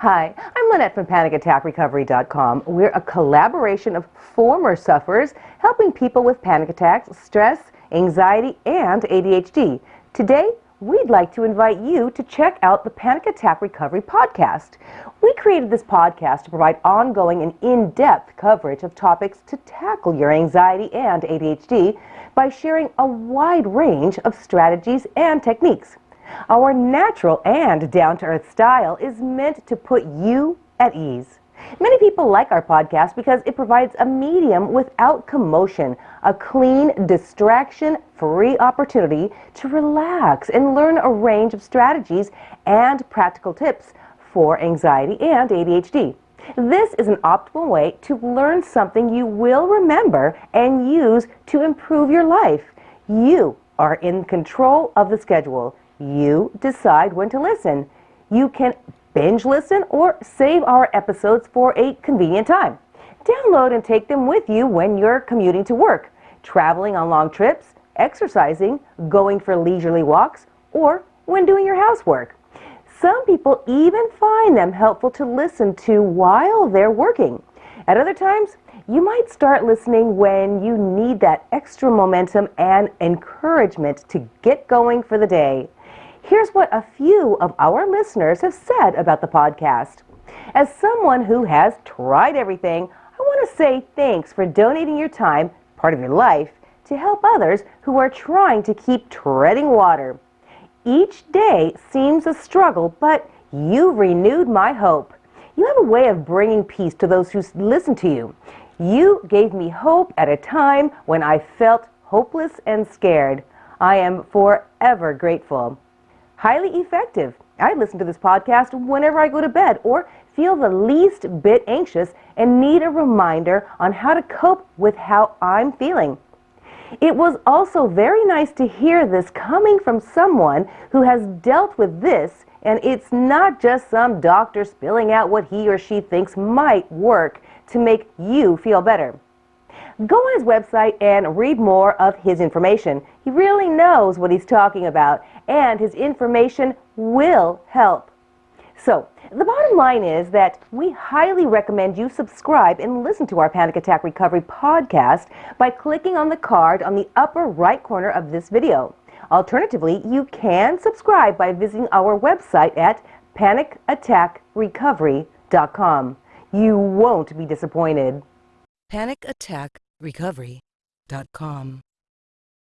Hi, I'm Lynette from PanicAttackRecovery.com. We're a collaboration of former sufferers helping people with panic attacks, stress, anxiety, and ADHD. Today, we'd like to invite you to check out the Panic Attack Recovery podcast. We created this podcast to provide ongoing and in-depth coverage of topics to tackle your anxiety and ADHD by sharing a wide range of strategies and techniques. Our natural and down-to-earth style is meant to put you at ease. Many people like our podcast because it provides a medium without commotion, a clean, distraction-free opportunity to relax and learn a range of strategies and practical tips for anxiety and ADHD. This is an optimal way to learn something you will remember and use to improve your life. You are in control of the schedule. You decide when to listen. You can binge listen or save our episodes for a convenient time. Download and take them with you when you're commuting to work, traveling on long trips, exercising, going for leisurely walks, or when doing your housework. Some people even find them helpful to listen to while they're working. At other times, you might start listening when you need that extra momentum and encouragement to get going for the day. Here's what a few of our listeners have said about the podcast. As someone who has tried everything, I want to say thanks for donating your time, part of your life, to help others who are trying to keep treading water. Each day seems a struggle, but you've renewed my hope. You have a way of bringing peace to those who listen to you. You gave me hope at a time when I felt hopeless and scared. I am forever grateful highly effective. I listen to this podcast whenever I go to bed or feel the least bit anxious and need a reminder on how to cope with how I'm feeling. It was also very nice to hear this coming from someone who has dealt with this and it's not just some doctor spilling out what he or she thinks might work to make you feel better. Go on his website and read more of his information. He really knows what he's talking about, and his information will help. So, the bottom line is that we highly recommend you subscribe and listen to our Panic Attack Recovery podcast by clicking on the card on the upper right corner of this video. Alternatively, you can subscribe by visiting our website at panicattackrecovery.com. You won't be disappointed. Panic Attack recovery.com.